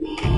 you